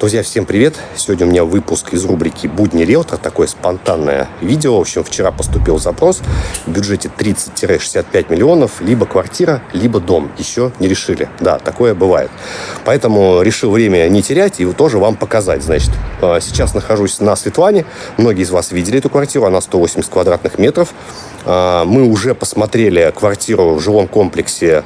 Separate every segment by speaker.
Speaker 1: Друзья, всем привет! Сегодня у меня выпуск из рубрики «Будни риэлтор», такое спонтанное видео. В общем, вчера поступил запрос в бюджете 30-65 миллионов, либо квартира, либо дом. Еще не решили. Да, такое бывает. Поэтому решил время не терять и тоже вам показать. Значит, а, сейчас нахожусь на Светлане. Многие из вас видели эту квартиру, она 180 квадратных метров. А, мы уже посмотрели квартиру в жилом комплексе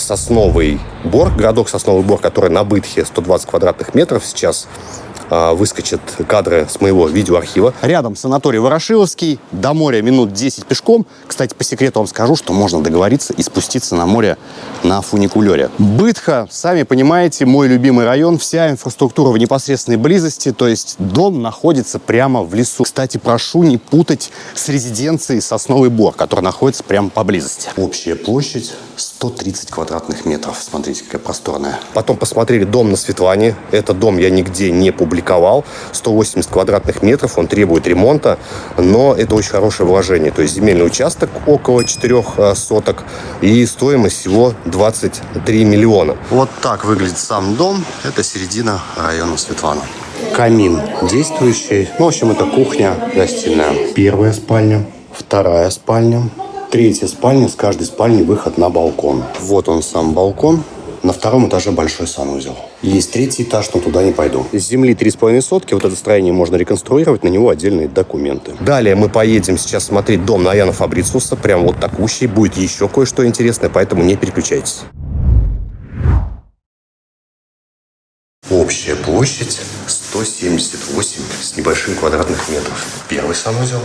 Speaker 1: Сосновый Бор, городок Сосновый Бор, который на Бытхе 120 квадратных метров сейчас. а, выскочат кадры с моего видеоархива. Рядом санаторий Ворошиловский, до моря минут 10 пешком. Кстати, по секрету вам скажу, что можно договориться и спуститься на море на фуникулере. Бытха, сами понимаете, мой любимый район, вся инфраструктура в непосредственной близости, то есть дом находится прямо в лесу. Кстати, прошу не путать с резиденцией Сосновый Бор, который находится прямо поблизости. Общая площадь 130 квадратных метров. Смотрите, какая просторная. Потом посмотрели дом на Светлане. Этот дом я нигде не публиковал. 180 квадратных метров, он требует ремонта, но это очень хорошее вложение. То есть земельный участок около 4 э, соток и стоимость всего 23 миллиона. Вот так выглядит сам дом. Это середина района Светлана. Камин действующий. Ну, в общем, это кухня, гостиная. Первая спальня, вторая спальня, Третья спальня, с каждой спальни выход на балкон. Вот он сам балкон. На втором этаже большой санузел. Есть третий этаж, но туда не пойду. С земли 3,5 сотки. Вот это строение можно реконструировать, на него отдельные документы. Далее мы поедем сейчас смотреть дом на Яна Фабрициуса. Прям вот такущий. Будет еще кое-что интересное, поэтому не переключайтесь. Общая площадь 178 с небольшим квадратных метров. Первый санузел,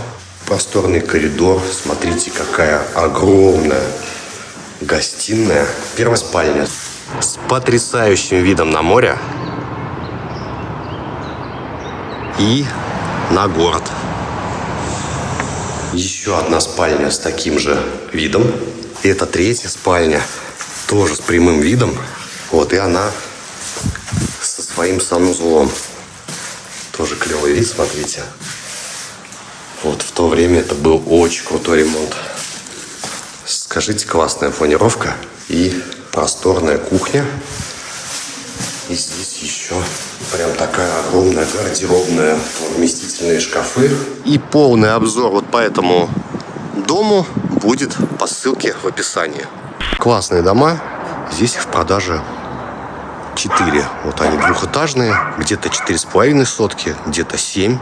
Speaker 1: просторный коридор. Смотрите, какая огромная гостиная. Первая спальня с потрясающим видом на море и на город. Еще одна спальня с таким же видом. И это третья спальня, тоже с прямым видом. Вот, и она со своим санузлом. Тоже клевый вид, смотрите. Вот в то время это был очень крутой ремонт. Скажите, классная фонировка и просторная кухня. И здесь еще прям такая огромная гардеробная, вместительные шкафы. И полный обзор вот по этому дому будет по ссылке в описании. Классные дома. Здесь в продаже 4. Вот они двухэтажные. Где-то 4,5 сотки, где-то 7.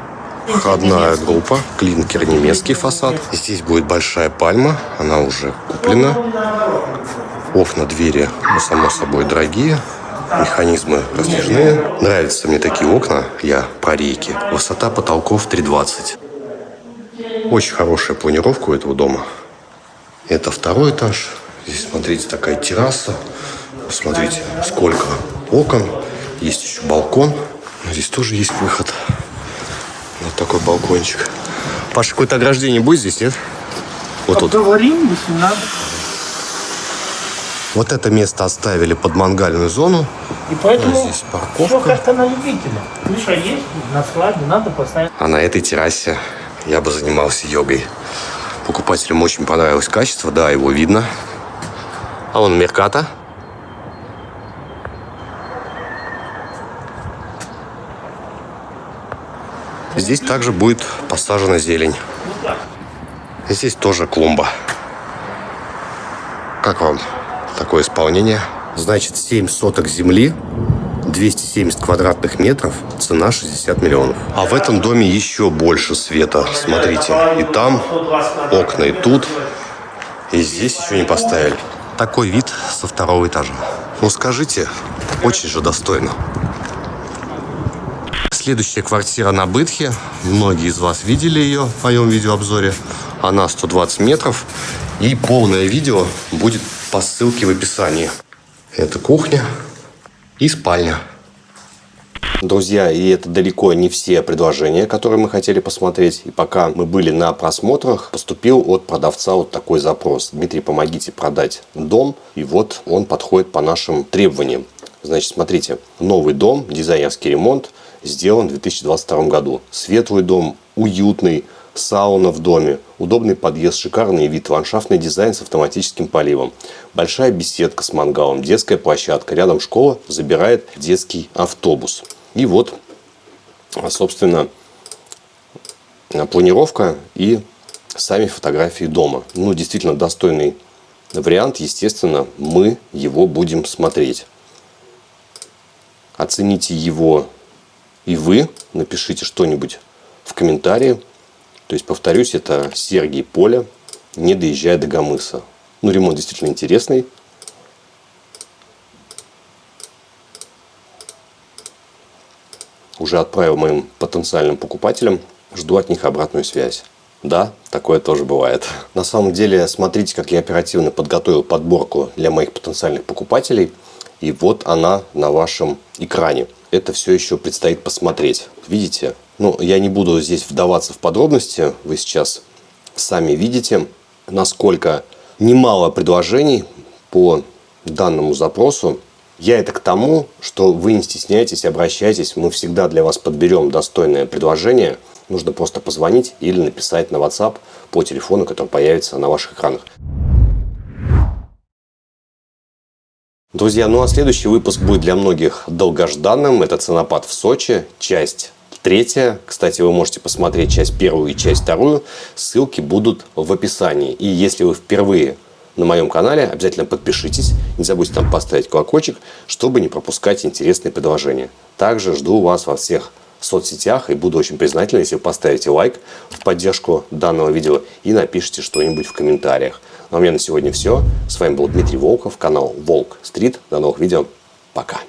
Speaker 1: Входная группа, клинкер немецкий фасад. Здесь будет большая пальма, она уже куплена. Окна, двери, ну, само собой, дорогие. Механизмы раздвижные. Нравятся мне такие окна, я про рейки. Высота потолков 3,20. Очень хорошая планировка у этого дома. Это второй этаж. Здесь, смотрите, такая терраса. Смотрите, сколько окон. Есть еще балкон. Здесь тоже есть выход. Вот такой балкончик. Паша, какое-то ограждение будет здесь, нет?
Speaker 2: Вот тут. Если надо.
Speaker 1: Вот это место оставили под мангальную зону.
Speaker 2: И поэтому здесь парковка. Все как-то на любителя. Крыша есть, на складе надо поставить.
Speaker 1: А на этой террасе я бы занимался йогой. Покупателям очень понравилось качество, да, его видно. А вон Мерката. Здесь также будет посажена зелень. Здесь тоже клумба. Как вам такое исполнение? Значит, 7 соток земли, 270 квадратных метров, цена 60 миллионов. А в этом доме еще больше света. Смотрите, и там окна, и тут. И здесь еще не поставили. Такой вид со второго этажа. Ну скажите, очень же достойно. Следующая квартира на Бытхе. Многие из вас видели ее в моем видеообзоре. Она 120 метров. И полное видео будет по ссылке в описании. Это кухня и спальня. Друзья, и это далеко не все предложения, которые мы хотели посмотреть. И пока мы были на просмотрах, поступил от продавца вот такой запрос. Дмитрий, помогите продать дом. И вот он подходит по нашим требованиям. Значит, смотрите, новый дом, дизайнерский ремонт – сделан в 2022 году. Светлый дом, уютный, сауна в доме, удобный подъезд, шикарный вид, ландшафтный дизайн с автоматическим поливом, большая беседка с мангалом, детская площадка, рядом школа, забирает детский автобус. И вот, собственно, планировка и сами фотографии дома. Ну, действительно достойный вариант. Естественно, мы его будем смотреть. Оцените его и вы. Напишите что-нибудь в комментарии. То есть, повторюсь, это Сергий Поля, не доезжая до Гамыса. Ну, ремонт действительно интересный. Уже отправил моим потенциальным покупателям. Жду от них обратную связь. Да, такое тоже бывает. На самом деле, смотрите, как я оперативно подготовил подборку для моих потенциальных покупателей. И вот она на вашем экране. Это все еще предстоит посмотреть. Видите? Ну, я не буду здесь вдаваться в подробности. Вы сейчас сами видите, насколько немало предложений по данному запросу. Я это к тому, что вы не стесняйтесь, обращайтесь. Мы всегда для вас подберем достойное предложение. Нужно просто позвонить или написать на WhatsApp по телефону, который появится на ваших экранах. Друзья, ну а следующий выпуск будет для многих долгожданным. Это «Ценопад в Сочи», часть третья. Кстати, вы можете посмотреть часть первую и часть вторую. Ссылки будут в описании. И если вы впервые на моем канале, обязательно подпишитесь. Не забудьте там поставить колокольчик, чтобы не пропускать интересные предложения. Также жду вас во всех соцсетях и буду очень признателен, если вы поставите лайк в поддержку данного видео и напишите что-нибудь в комментариях. Ну а у меня на сегодня все. С вами был Дмитрий Волков, канал Волк Стрит. До новых видео. Пока.